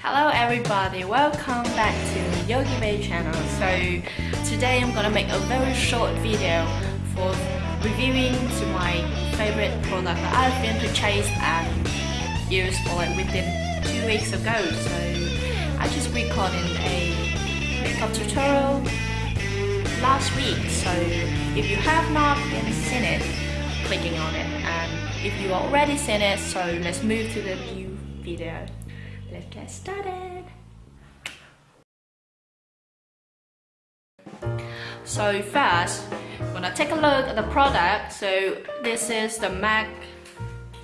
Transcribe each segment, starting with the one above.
Hello everybody, welcome back to Yogi Bay channel. So today I'm gonna make a very short video for reviewing to my favorite product that I've been purchased and used for like within two weeks ago. So I just recorded a makeup tutorial last week. So if you have not been seen it, clicking on it and if you already seen it, so let's move to the new video. Let's get started. So first, I'm gonna take a look at the product. So this is the MAC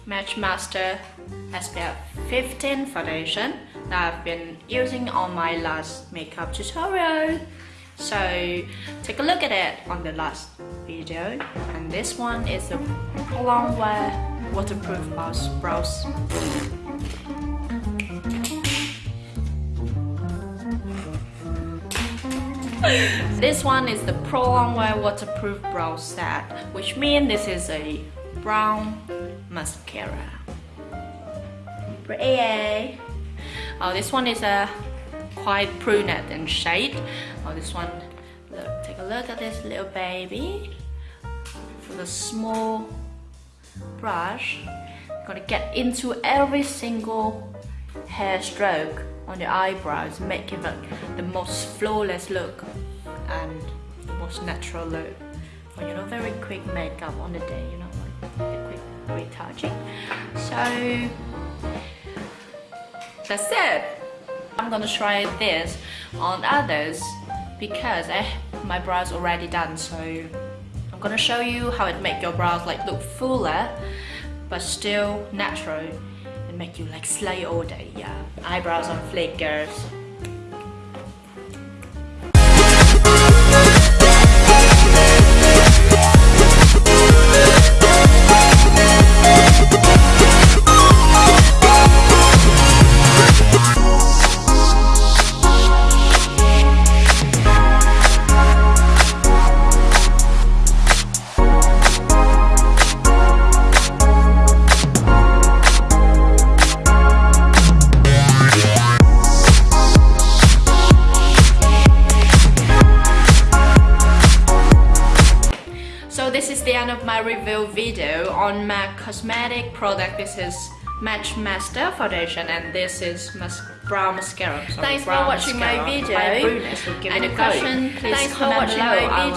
Matchmaster SPF 15 foundation that I've been using on my last makeup tutorial. So take a look at it on the last video. And this one is a Pro Longwear waterproof brows. This one is the Pro Longwear Waterproof Brow Set, which means this is a brown mascara. Pretty. Oh, this one is a quite brunette in shade. Oh, this one, look, take a look at this little baby. With a small brush, I'm gonna get into every single hair stroke on the eyebrows, make it the most flawless look and the most natural look. Or, you know, very quick makeup on the day, you know, like quick retouching. So that's it. I'm gonna try this on others because I, my brows already done so I'm gonna show you how it make your brows like look fuller but still natural make you like slay all day. Yeah. Eyebrows on flick end of my review video on MAC cosmetic product. This is Matchmaster Foundation and this is mas brow mascara. Sorry, Thanks brow for watching mascara. my video. Any question, please Thanks comment below. My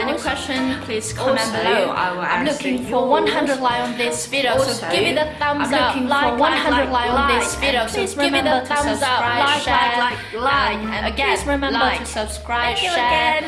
Any question, please comment also, below. I'm looking for 100 like on this video, also, so give it a thumbs up. I'm looking like, for 100 like, on this video, so give it a thumbs up, like, like, like, like, and again, please remember to subscribe, share,